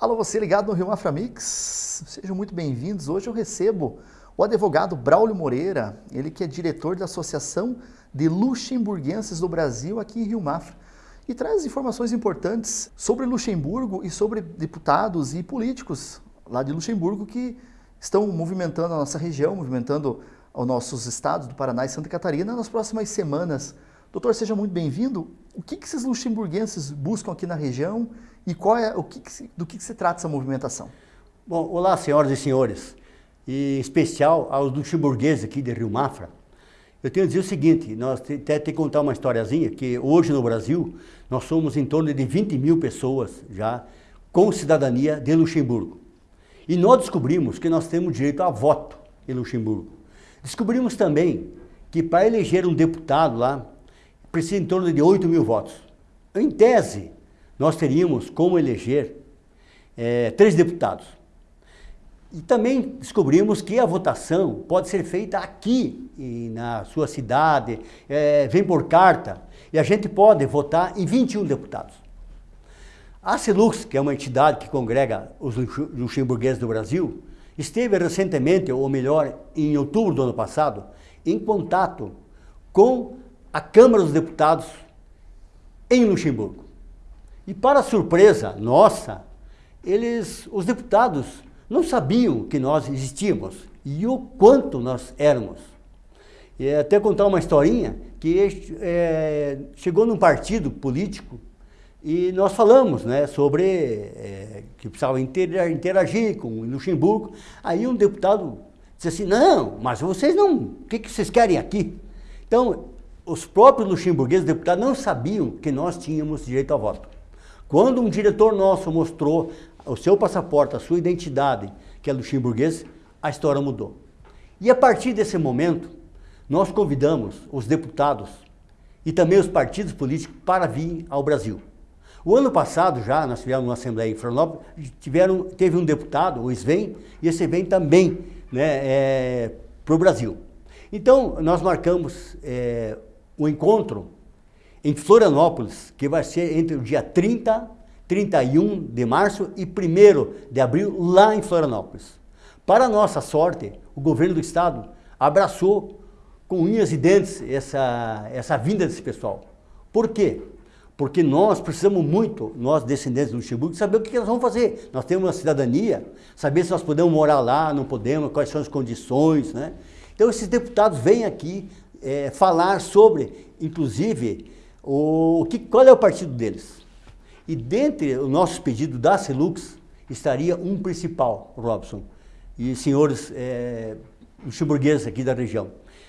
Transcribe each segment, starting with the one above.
Alô, você ligado no Rio Mafra Mix? Sejam muito bem-vindos. Hoje eu recebo o advogado Braulio Moreira, ele que é diretor da Associação de Luxemburguenses do Brasil aqui em Rio Mafra e traz informações importantes sobre Luxemburgo e sobre deputados e políticos lá de Luxemburgo que estão movimentando a nossa região, movimentando os nossos estados do Paraná e Santa Catarina nas próximas semanas. Doutor, seja muito bem-vindo. O que, que esses luxemburguenses buscam aqui na região e qual é, o que, que do que, que se trata essa movimentação? Bom, olá, senhoras e senhores, e em especial aos luxemburgueses aqui de Rio Mafra. Eu tenho a dizer o seguinte, nós até que contar uma historiazinha, que hoje no Brasil nós somos em torno de 20 mil pessoas já com cidadania de Luxemburgo. E nós descobrimos que nós temos direito a voto em Luxemburgo. Descobrimos também que para eleger um deputado lá, precisa em torno de 8 mil votos. Em tese, nós teríamos como eleger é, três deputados. E também descobrimos que a votação pode ser feita aqui, na sua cidade, é, vem por carta, e a gente pode votar em 21 deputados. A Silux, que é uma entidade que congrega os luxemburgueses do Brasil, esteve recentemente, ou melhor, em outubro do ano passado, em contato com a Câmara dos Deputados em Luxemburgo. E para surpresa nossa, eles, os deputados não sabiam que nós existíamos e o quanto nós éramos. E até contar uma historinha que é, chegou num partido político e nós falamos né, sobre é, que precisava interagir com Luxemburgo. Aí um deputado disse assim, não, mas vocês não, o que, que vocês querem aqui? Então, os próprios luxemburgueses deputados não sabiam que nós tínhamos direito a voto. Quando um diretor nosso mostrou o seu passaporte, a sua identidade, que é luxemburguês, a história mudou. E a partir desse momento, nós convidamos os deputados e também os partidos políticos para vir ao Brasil. O ano passado já, nós tivemos uma assembleia em Florianópolis, tiveram, teve um deputado, o Sven, e esse vem também né, é, para o Brasil. Então, nós marcamos é, o encontro em Florianópolis, que vai ser entre o dia 30, 31 de março e 1 de abril, lá em Florianópolis. Para nossa sorte, o governo do estado abraçou com unhas e dentes essa, essa vinda desse pessoal. Por quê? Porque nós precisamos muito, nós descendentes do Luxemburgo, saber o que nós vamos fazer. Nós temos uma cidadania, saber se nós podemos morar lá, não podemos, quais são as condições, né? Então esses deputados vêm aqui é, falar sobre, inclusive, o, que, qual é o partido deles. E dentre os nossos pedidos da Celux, estaria um principal, Robson, e senhores é, luxemburgueses aqui da região.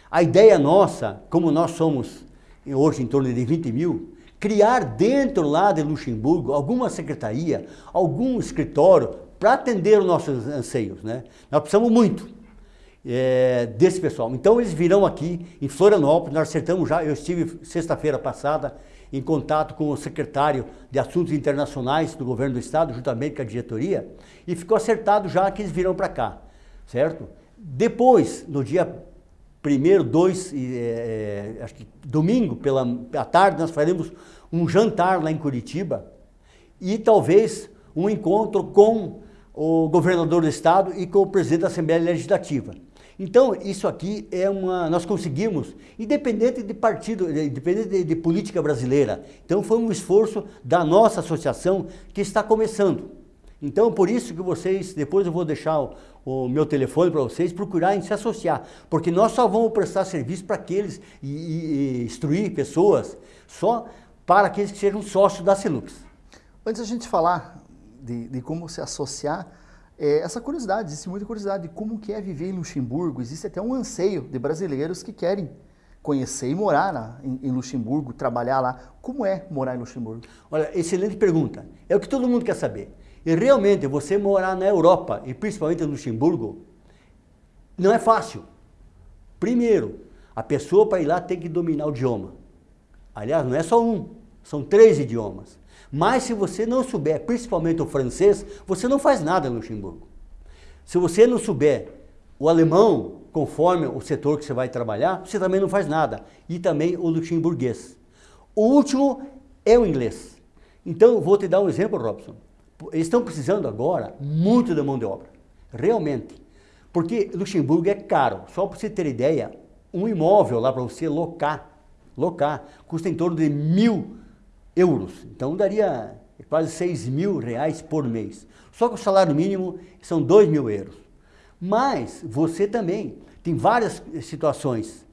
A ideia nossa, como nós somos hoje em torno de 20 mil, criar dentro lá de Luxemburgo alguma secretaria, algum escritório para atender os nossos anseios. Né? Nós precisamos muito é, desse pessoal. Então eles virão aqui em Florianópolis, nós acertamos já, eu estive sexta-feira passada em contato com o secretário de Assuntos Internacionais do Governo do Estado, juntamente com a diretoria, e ficou acertado já que eles virão para cá, certo? Depois, no dia primeiro, dois, é, acho que domingo pela tarde, nós faremos um jantar lá em Curitiba e talvez um encontro com o governador do estado e com o presidente da Assembleia Legislativa. Então, isso aqui é uma, nós conseguimos, independente de partido, independente de, de, política brasileira. Então, foi um esforço da nossa associação que está começando. Então, por isso que vocês, depois eu vou deixar o, o meu telefone para vocês, procurarem se associar. Porque nós só vamos prestar serviço para aqueles e, e, e instruir pessoas só para aqueles que sejam sócios da Celux. Antes a gente falar de, de como se associar, é, essa curiosidade, existe muita curiosidade de como que é viver em Luxemburgo, existe até um anseio de brasileiros que querem conhecer e morar na, em, em, Luxemburgo, trabalhar lá. Como é morar em Luxemburgo? Olha, excelente pergunta. É o que todo mundo quer saber. E realmente, você morar na Europa, e principalmente em Luxemburgo, não é fácil. Primeiro, a pessoa para ir lá tem que dominar o idioma. Aliás, não é só um, são três idiomas. Mas se você não souber, principalmente o francês, você não faz nada no Luxemburgo. Se você não souber o alemão, conforme o setor que você vai trabalhar, você também não faz nada. E também o luxemburguês. O último é o inglês. Então, vou te dar um exemplo, Robson. Eles estão precisando agora muito da mão de obra, realmente. Porque Luxemburgo é caro. Só para você ter ideia, um imóvel lá para você locar, locar, custa em torno de mil euros. Então daria quase seis mil reais por mês. Só que o salário mínimo são dois mil euros. Mas você também tem várias situações.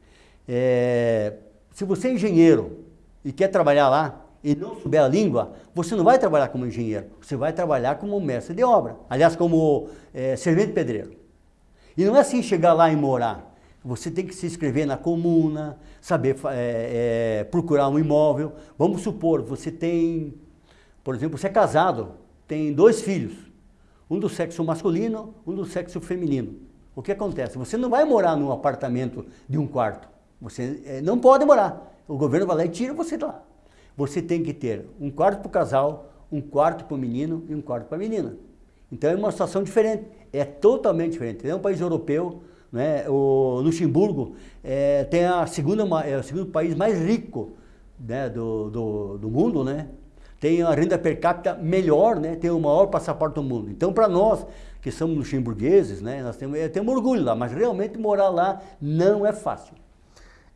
É, se você é engenheiro e quer trabalhar lá, e não souber a língua, você não vai trabalhar como engenheiro, você vai trabalhar como mestre de obra. Aliás, como é, servente pedreiro. E não é assim chegar lá e morar. Você tem que se inscrever na comuna, saber é, é, procurar um imóvel. Vamos supor, você tem, por exemplo, você é casado, tem dois filhos, um do sexo masculino, um do sexo feminino. O que acontece? Você não vai morar num apartamento de um quarto. Você é, não pode morar. O governo vai lá e tira você de lá você tem que ter um quarto para o casal, um quarto para o menino e um quarto para a menina. Então é uma situação diferente, é totalmente diferente. É um país europeu, né? o Luxemburgo é, tem a segunda, é o segundo país mais rico né? do, do, do mundo, né? tem a renda per capita melhor, né? tem o maior passaporte do mundo. Então para nós que somos luxemburgueses, né? nós temos, temos orgulho lá, mas realmente morar lá não é fácil.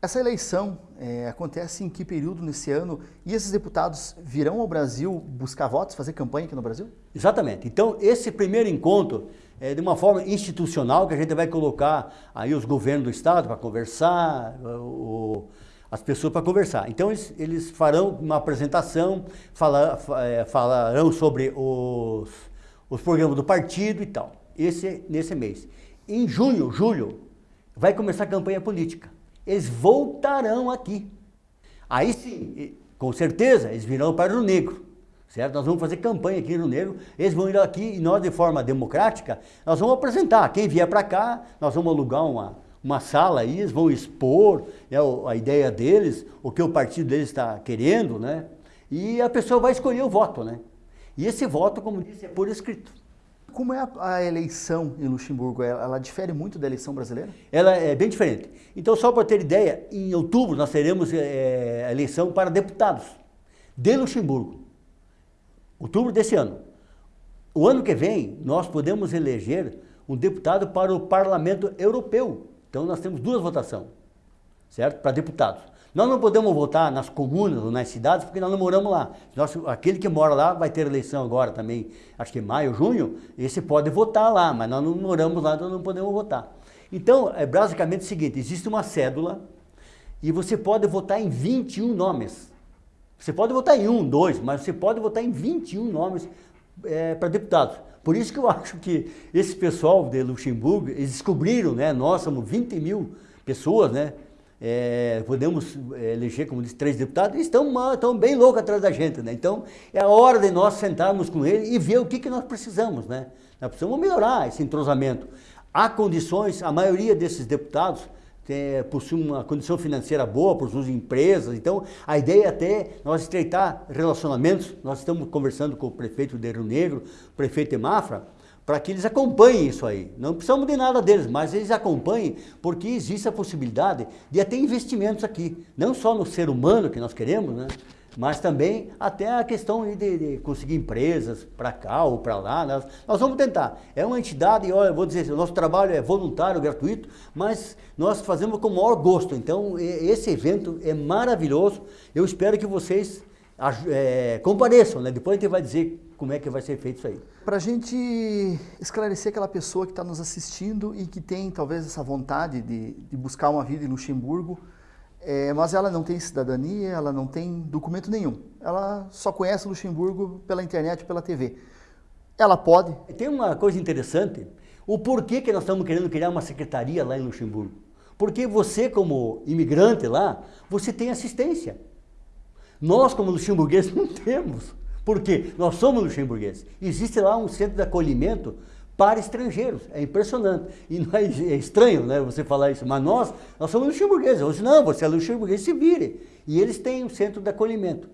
Essa eleição é, acontece em que período nesse ano? E esses deputados virão ao Brasil buscar votos, fazer campanha aqui no Brasil? Exatamente. Então, esse primeiro encontro é de uma forma institucional que a gente vai colocar aí os governos do Estado para conversar, o, as pessoas para conversar. Então, eles, eles farão uma apresentação, fala, é, falarão sobre os, os programas do partido e tal. Esse nesse mês. Em junho, julho, vai começar a campanha política eles voltarão aqui. Aí sim, com certeza, eles virão para o Negro, certo? Nós vamos fazer campanha aqui no Negro, eles vão ir aqui e nós, de forma democrática, nós vamos apresentar. Quem vier para cá, nós vamos alugar uma, uma sala aí, eles vão expor né, a ideia deles, o que o partido deles está querendo, né? E a pessoa vai escolher o voto, né? E esse voto, como disse, é por escrito. Como é a, a, eleição em Luxemburgo? Ela, ela, difere muito da eleição brasileira? Ela é bem diferente. Então, só para ter ideia, em outubro nós teremos é, eleição para deputados de Luxemburgo. Outubro desse ano. O ano que vem, nós podemos eleger um deputado para o Parlamento Europeu. Então, nós temos duas votações, certo? Para deputados. Nós não podemos votar nas comunas ou nas cidades porque nós não moramos lá. Nós, aquele que mora lá vai ter eleição agora também, acho que maio, junho, esse pode votar lá, mas nós não moramos lá, então não podemos votar. Então, é basicamente o seguinte, existe uma cédula e você pode votar em 21 nomes. Você pode votar em um, dois, mas você pode votar em 21 nomes é, para deputados. Por isso que eu acho que esse pessoal de Luxemburgo, eles descobriram, né, nós somos 20 mil pessoas, né, é, podemos é, eleger, como disse, três deputados, e estão, estão bem loucos atrás da gente, né? Então, é a hora de nós sentarmos com ele e ver o que, que nós precisamos, né? Nós precisamos melhorar esse entrosamento. Há condições, a maioria desses deputados é, uma condição financeira boa por suas empresas, então a ideia é até nós estreitar relacionamentos, nós estamos conversando com o prefeito de Rio Negro, prefeito de Mafra, para que eles acompanhem isso aí. Não precisamos de nada deles, mas eles acompanhem porque existe a possibilidade de até investimentos aqui, não só no ser humano que nós queremos, né? Mas também até a questão de, de conseguir empresas para cá ou para lá. Nós, nós, vamos tentar. É uma entidade, olha, vou dizer, o nosso trabalho é voluntário, gratuito, mas nós fazemos com o maior gosto. Então, esse evento é maravilhoso. Eu espero que vocês é, compareçam, né? Depois a gente vai dizer como é que vai ser feito isso aí. Para a gente esclarecer aquela pessoa que está nos assistindo e que tem talvez essa vontade de, de buscar uma vida em Luxemburgo, é, mas ela não tem cidadania, ela não tem documento nenhum. Ela só conhece Luxemburgo pela internet, pela TV. Ela pode. Tem uma coisa interessante, o porquê que nós estamos querendo criar uma secretaria lá em Luxemburgo. Porque você, como imigrante lá, você tem assistência. Nós, como luxemburgueses, não temos. Porque nós somos luxemburgueses. Existe lá um centro de acolhimento para estrangeiros. É impressionante. E é, é estranho né, você falar isso, mas nós, nós somos luxemburgueses. Disse, não, você é luxemburguês, se vire. E eles têm um centro de acolhimento.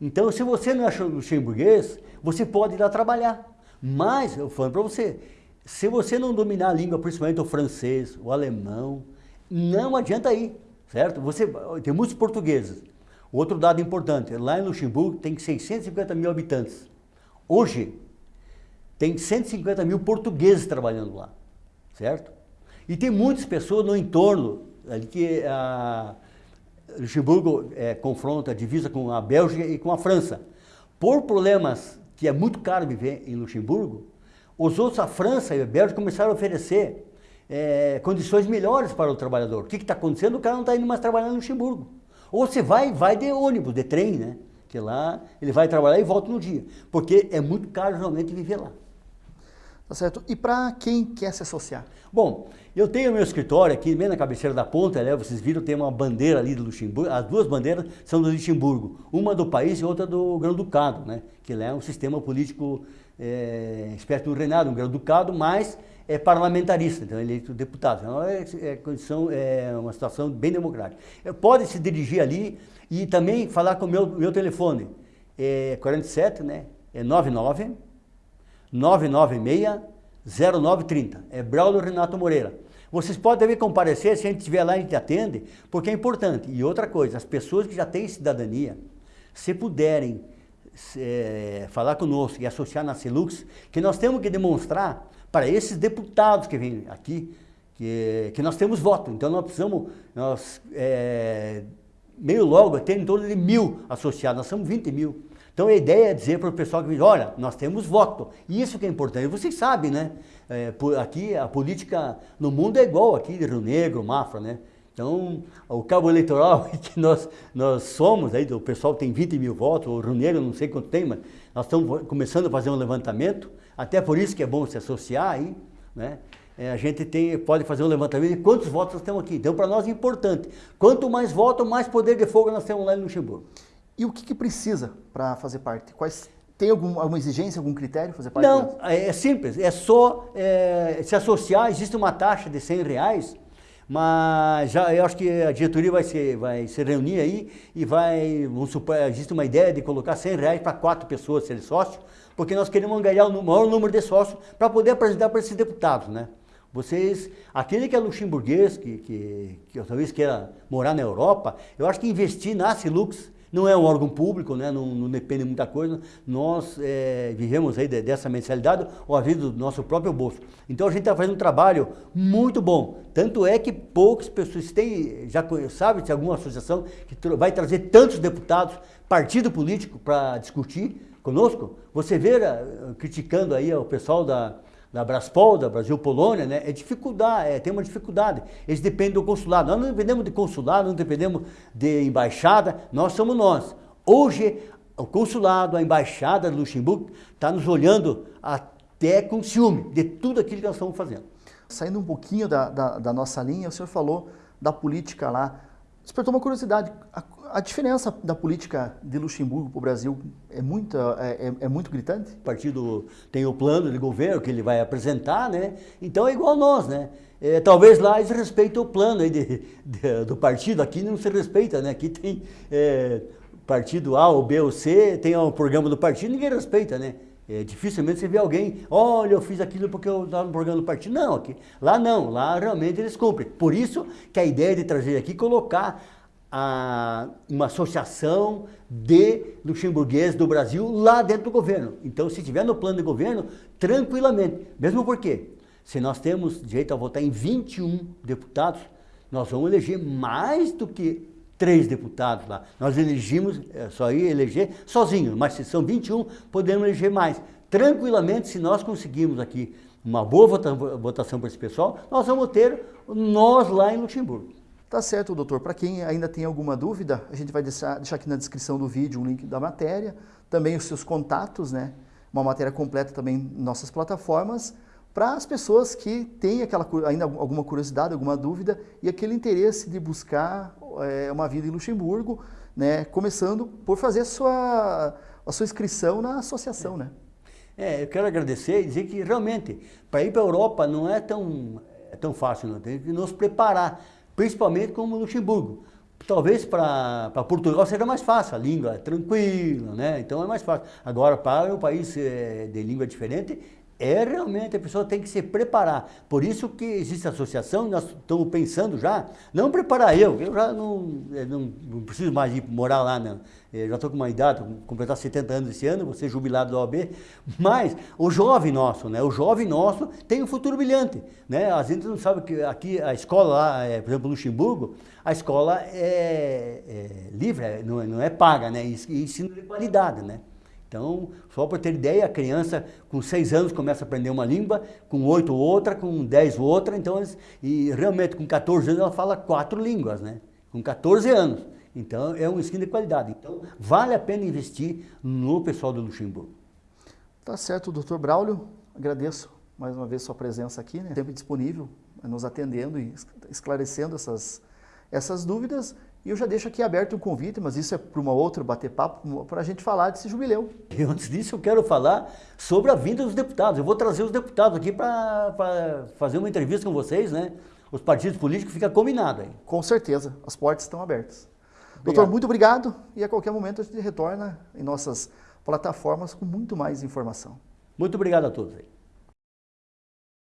Então, se você não é luxemburguês, você pode ir lá trabalhar. Mas, eu falo para você, se você não dominar a língua, principalmente o francês, o alemão, não adianta ir, certo? Você, tem muitos portugueses Outro dado importante, lá em Luxemburgo tem 650 mil habitantes. Hoje, tem 150 mil portugueses trabalhando lá, certo? E tem muitas pessoas no entorno, ali que a Luxemburgo é, confronta divisa com a Bélgica e com a França. Por problemas que é muito caro viver em Luxemburgo, os outros, a França e a Bélgica, começaram a oferecer é, condições melhores para o trabalhador. O que está acontecendo? O cara não está indo mais trabalhar em Luxemburgo. Ou você vai, vai de ônibus, de trem, né? Que lá ele vai trabalhar e volta no dia. Porque é muito caro realmente viver lá. Tá certo. E para quem quer se associar? Bom, eu tenho meu escritório aqui, bem na cabeceira da ponta, né? vocês viram, tem uma bandeira ali do Luxemburgo, as duas bandeiras são do Luxemburgo, uma do país e outra do Grão-Ducado, né? que lá é um sistema político é, espécie do reinado, um Grão-Ducado, mas é parlamentarista, então é eleito deputado. Então é, é, condição, é uma situação bem democrática. Pode se dirigir ali e também falar com o meu, meu telefone, é 47, né? é 99 996 0930. É Braulio Renato Moreira. Vocês podem também comparecer, se a gente estiver lá, a gente atende, porque é importante. E outra coisa, as pessoas que já têm cidadania, se puderem é, falar conosco e associar na Celux, que nós temos que demonstrar para esses deputados que vêm aqui, que, que nós temos voto. Então nós precisamos, nós, é, meio logo, ter em torno de mil associados, nós somos 20 mil. Então a ideia é dizer para o pessoal que olha, nós temos voto. Isso que é importante. Vocês sabem, né? É, aqui a política no mundo é igual aqui Rio Negro, Mafra, né? Então, o cabo eleitoral que nós, nós somos, aí, o pessoal tem 20 mil votos, o Rio Negro não sei quanto tem, mas nós estamos começando a fazer um levantamento, até por isso que é bom se associar aí, né? É, a gente tem, pode fazer um levantamento de quantos votos nós temos aqui. Então, para nós é importante. Quanto mais votos, mais poder de fogo nós temos lá em Luxemburgo. E o que, que precisa para fazer parte? Quais, tem algum, alguma exigência, algum critério fazer parte? Não, é, é simples, é só é, se associar, existe uma taxa de 100 reais, mas já, eu acho que a diretoria vai se, vai se reunir aí e vai, vamos supor, existe uma ideia de colocar 100 reais para quatro pessoas serem sócios, porque nós queremos ganhar o maior número de sócios para poder apresentar para esses deputados, né? Vocês, aquele que é luxemburguês, que, que, que talvez queira morar na Europa, eu acho que investir na Silux não é um órgão público, né? não, não depende de muita coisa. Nós é, vivemos aí dessa mensalidade ou a vida do nosso próprio bolso. Então a gente está fazendo um trabalho muito bom. Tanto é que poucas pessoas têm, já sabem de alguma associação que vai trazer tantos deputados, partido político, para discutir conosco. Você vê uh, criticando aí o pessoal da, da Braspol, da Brasil Polônia, né, é dificuldade, é, tem uma dificuldade. Eles dependem do consulado. Nós não dependemos de consulado, não dependemos de embaixada, nós somos nós. Hoje, o consulado, a embaixada de Luxemburgo está nos olhando até com ciúme de tudo aquilo que nós estamos fazendo. Saindo um pouquinho da, da, da nossa linha, o senhor falou da política lá. Despertou uma curiosidade. A, a diferença da política de Luxemburgo para o Brasil é muito, é, é, é, muito gritante? O partido tem o plano de governo que ele vai apresentar, né? Então é igual nós, né? É, talvez lá eles respeitem o plano aí de, de, do partido, aqui não se respeita, né? Aqui tem é, partido A ou B ou C, tem o programa do partido, ninguém respeita, né? É, dificilmente você vê alguém, olha, eu fiz aquilo porque eu estava no programa do partido. Não, aqui, lá não, lá realmente eles cumprem. Por isso que a ideia de trazer aqui, colocar a, uma associação de luxemburgueses do Brasil lá dentro do governo. Então, se tiver no plano de governo, tranquilamente. Mesmo porque, se nós temos direito a votar em 21 deputados, nós vamos eleger mais do que três deputados lá. Nós elegimos, é, só ia eleger sozinhos, mas se são 21, podemos eleger mais. Tranquilamente, se nós conseguirmos aqui uma boa votação para esse pessoal, nós vamos ter nós lá em Luxemburgo. Tá certo, doutor. Para quem ainda tem alguma dúvida, a gente vai deixar, deixar aqui na descrição do vídeo um link da matéria, também os seus contatos, né? Uma matéria completa também em nossas plataformas, para as pessoas que têm aquela, ainda alguma curiosidade, alguma dúvida e aquele interesse de buscar é, uma vida em Luxemburgo, né? Começando por fazer a sua, a sua inscrição na associação, é. né? É, eu quero agradecer e dizer que realmente, para ir para a Europa não é tão, é tão fácil, não. Tem que nos preparar principalmente como Luxemburgo. Talvez para Portugal seja mais fácil, a língua é tranquila, né? então é mais fácil. Agora, para um país é, de língua diferente, É realmente, a pessoa tem que se preparar. Por isso que existe a associação, nós estamos pensando já, não preparar eu, eu já não, não, não preciso mais ir morar lá, não. Eu já estou com uma idade, vou completar 70 anos esse ano, vou ser jubilado da OAB, mas o jovem nosso, né? O jovem nosso tem um futuro brilhante, né? A gente não sabe que aqui a escola lá, é, por exemplo, Luxemburgo, a escola é, é livre, é, não, não é paga, né? E ensino de qualidade, né? Então, só para ter ideia, a criança com 6 anos começa a aprender uma língua, com 8 outra, com 10 outra, então, e realmente com 14 anos ela fala quatro línguas, né? Com 14 anos. Então, é um ensino de qualidade. Então, vale a pena investir no pessoal do Luxemburgo. Tá certo, doutor Braulio. Agradeço mais uma vez sua presença aqui, né? Sempre disponível, nos atendendo e esclarecendo essas, essas dúvidas. E eu já deixo aqui aberto um convite, mas isso é para uma outra bater papo, para a gente falar desse jubileu. E antes disso eu quero falar sobre a vinda dos deputados. Eu vou trazer os deputados aqui para fazer uma entrevista com vocês, né? Os partidos políticos fica combinado aí. Com certeza, as portas estão abertas. Obrigado. Doutor, muito obrigado e a qualquer momento a gente retorna em nossas plataformas com muito mais informação. Muito obrigado a todos aí.